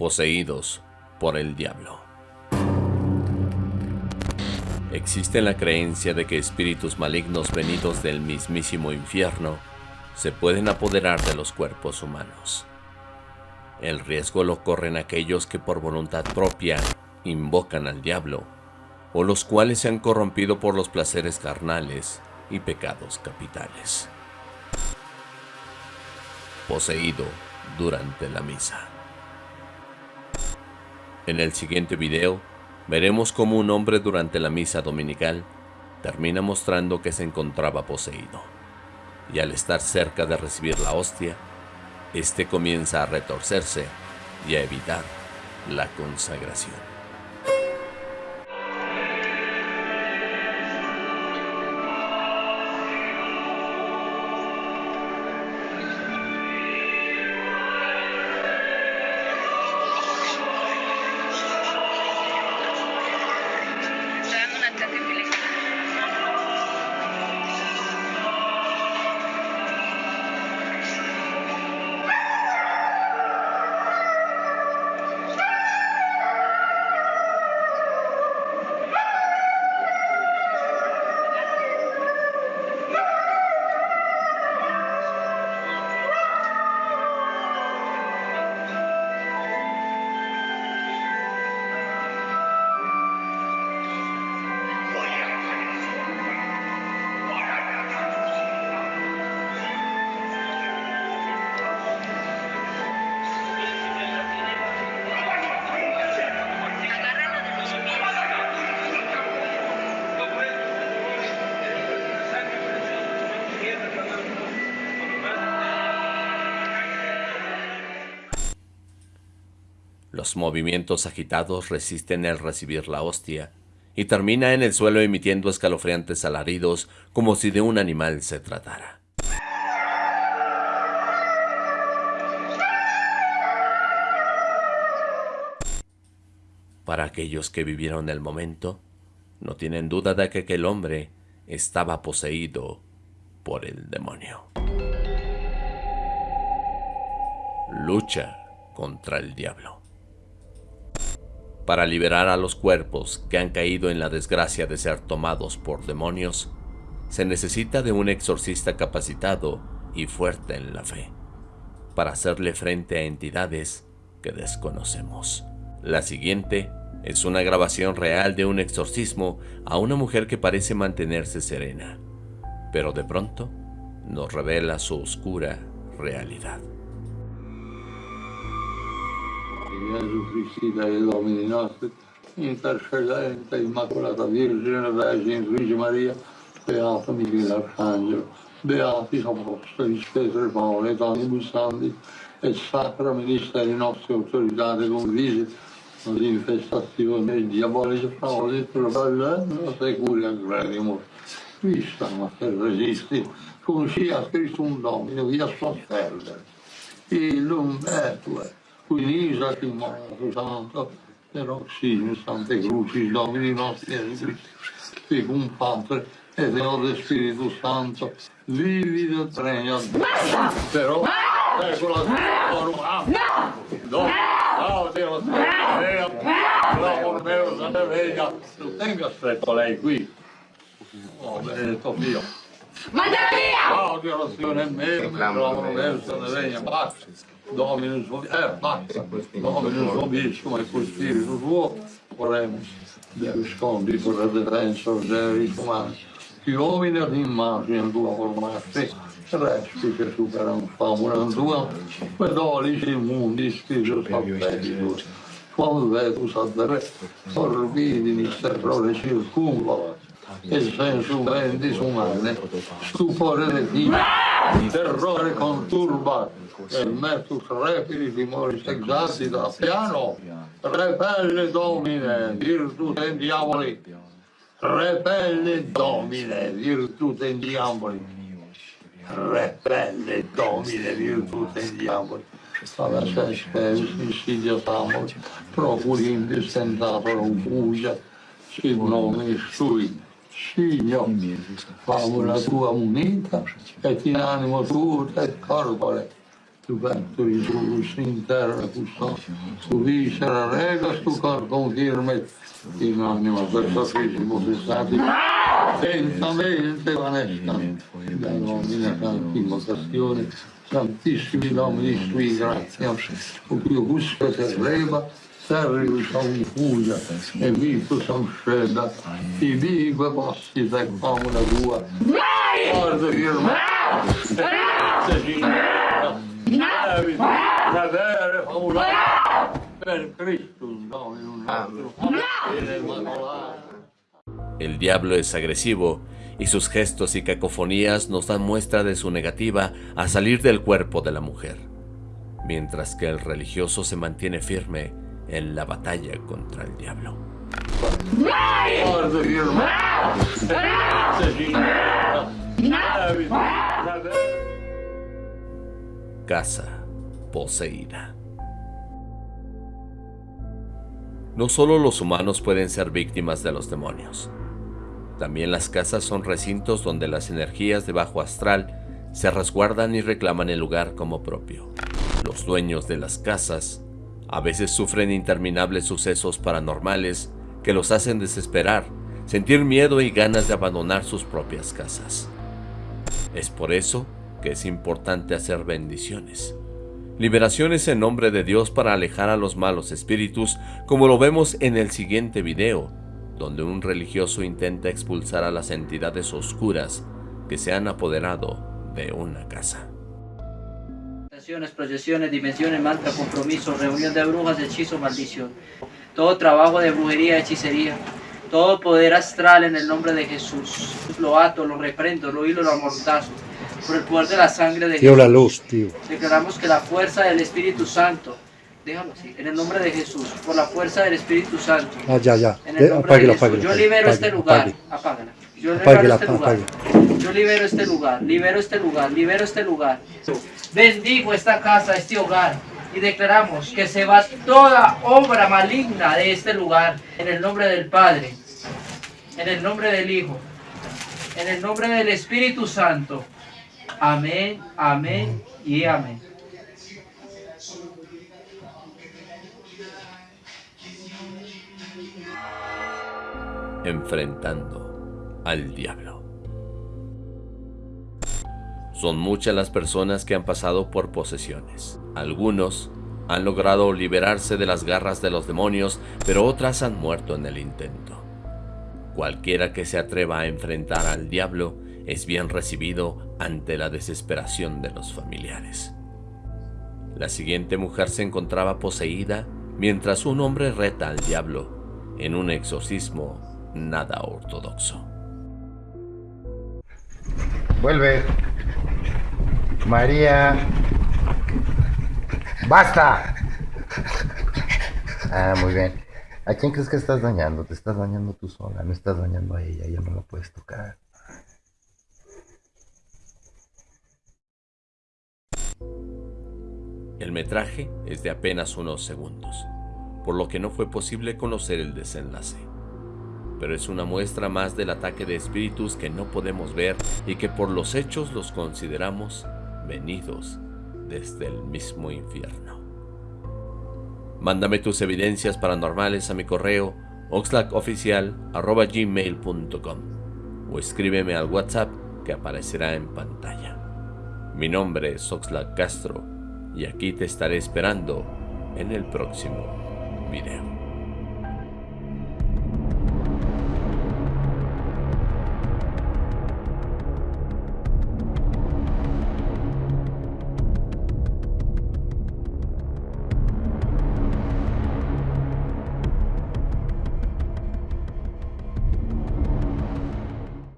poseídos por el diablo. Existe la creencia de que espíritus malignos venidos del mismísimo infierno se pueden apoderar de los cuerpos humanos. El riesgo lo corren aquellos que por voluntad propia invocan al diablo, o los cuales se han corrompido por los placeres carnales y pecados capitales. Poseído durante la misa. En el siguiente video, veremos cómo un hombre durante la misa dominical termina mostrando que se encontraba poseído. Y al estar cerca de recibir la hostia, este comienza a retorcerse y a evitar la consagración. Los movimientos agitados resisten el recibir la hostia, y termina en el suelo emitiendo escalofriantes alaridos como si de un animal se tratara. Para aquellos que vivieron el momento, no tienen duda de que aquel hombre estaba poseído por el demonio. Lucha contra el diablo para liberar a los cuerpos que han caído en la desgracia de ser tomados por demonios, se necesita de un exorcista capacitado y fuerte en la fe, para hacerle frente a entidades que desconocemos. La siguiente es una grabación real de un exorcismo a una mujer que parece mantenerse serena, pero de pronto nos revela su oscura realidad. Gesù Cristi, dai Domini nostri, intercedente Immacolata Vergine, Vergine Luigi Maria, Beato Michele Arcangelo, Beati Apostoli, e Paolo, et Anibus Santi, et Sacra Ministeri nostri autoritate convisi, l'infestazione diabolica, Paolo, Probabilmente, Securia Credimus, Vista, ma se resisti, cum sia scritto un domino, via sua perdere, illum quindi io si muovono santo, però sì, in Sante Cruci, Domini nostri e un padre, e Deode Spirito Santo, vivi del Basta! Però, ecco la tua no, ah. no, Dio, l'amor mio se ne venga, tenga stretto lei qui. Oh, benedetto Dio. Mandate via! Odio la signora in me, mi trovo verso le vene, basta. Dominus suo... eh, basta. Dominus vobis, come col spirito suo, oremus. Deus condi per la defensa, oseris umani. Gli uomini ad immagine tua formasti, resti che superano famuram tua, pedolici immundis, chiso Quando vedo vetus ad re, orbidini, terrore circumvala, e senso ben disumane, stupore di terrore con turba e metto trepidi timori sexati da piano, repelle domine, virtù dei diavoli, repelle domine, virtù dei diavoli, repelle domine, virtù dei diavoli. Alla sesta insidia tamol, procurim distentator un bugia, si nomi sui figlio, favola tua munita e ti animo tuo e corpore. Tu canturi tu in terra custo, tu viscera regas, tu corpum firme in anima per sacrificio fissati. Lentamente vanescano, da nomina santissima passione, santissimi domini sui grazia, o più gusto che reba, e. El diablo es agresivo y sus gestos y cacofonías nos dan muestra de su negativa a salir del cuerpo de la mujer, mientras que el religioso se mantiene firme en la batalla contra el diablo. Casa poseída. No solo los humanos pueden ser víctimas de los demonios. También las casas son recintos donde las energías de bajo astral se resguardan y reclaman el lugar como propio. Los dueños de las casas a veces sufren interminables sucesos paranormales que los hacen desesperar, sentir miedo y ganas de abandonar sus propias casas. Es por eso que es importante hacer bendiciones. Liberaciones en nombre de Dios para alejar a los malos espíritus, como lo vemos en el siguiente video, donde un religioso intenta expulsar a las entidades oscuras que se han apoderado de una casa. Proyecciones, dimensiones, mantra, compromiso, reunión de brujas, hechizo, maldición. Todo trabajo de brujería, hechicería, todo poder astral en el nombre de Jesús. Lo ato, lo reprendo, lo hilo, lo amortazo. Por el poder de la sangre de Jesús. la luz, tío. Declaramos que la fuerza del Espíritu Santo, déjalo así, en el nombre de Jesús, por la fuerza del Espíritu Santo, Ah, ya, ya. en el Eh, nombre apáguela, de Jesús. apáguela. Yo libero apáguela, este lugar, apágala. Yo libero este lugar. Yo libero este lugar, libero este lugar, libero este lugar. Bendigo esta casa, este hogar. Y declaramos que se va toda obra maligna de este lugar. En el nombre del Padre, en el nombre del Hijo, en el nombre del Espíritu Santo. Amén, amén y amén. Enfrentando al diablo. Son muchas las personas que han pasado por posesiones. Algunos han logrado liberarse de las garras de los demonios, pero otras han muerto en el intento. Cualquiera que se atreva a enfrentar al diablo es bien recibido ante la desesperación de los familiares. La siguiente mujer se encontraba poseída mientras un hombre reta al diablo en un exorcismo nada ortodoxo. Vuelve. María. ¡Basta! Ah, muy bien. ¿A quién crees que estás dañando? Te estás dañando tú sola, no estás dañando a ella, ella no la puedes tocar. El metraje es de apenas unos segundos, por lo que no fue posible conocer el desenlace. Pero es una muestra más del ataque de espíritus que no podemos ver y que por los hechos los consideramos venidos desde el mismo infierno. Mándame tus evidencias paranormales a mi correo oxlackoficial.gmail.com o escríbeme al WhatsApp que aparecerá en pantalla. Mi nombre es Oxlack Castro y aquí te estaré esperando en el próximo video.